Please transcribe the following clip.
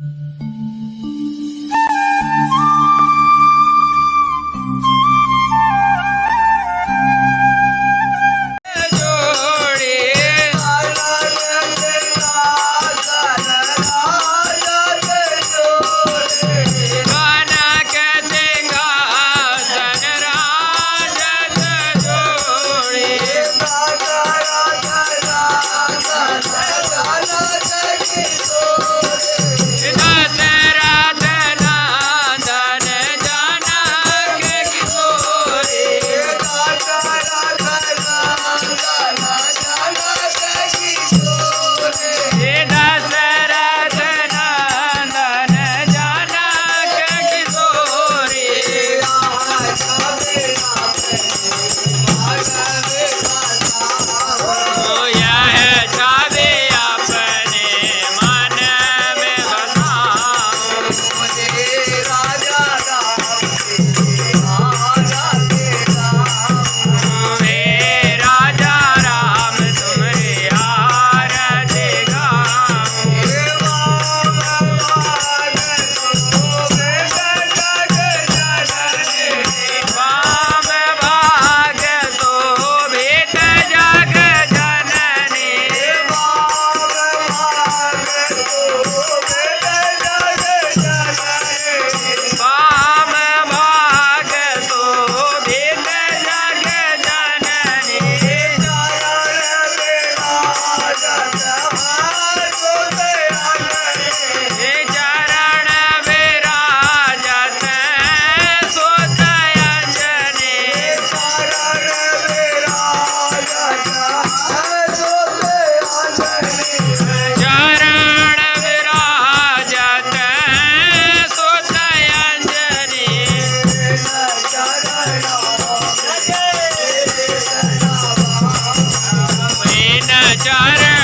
ના चारण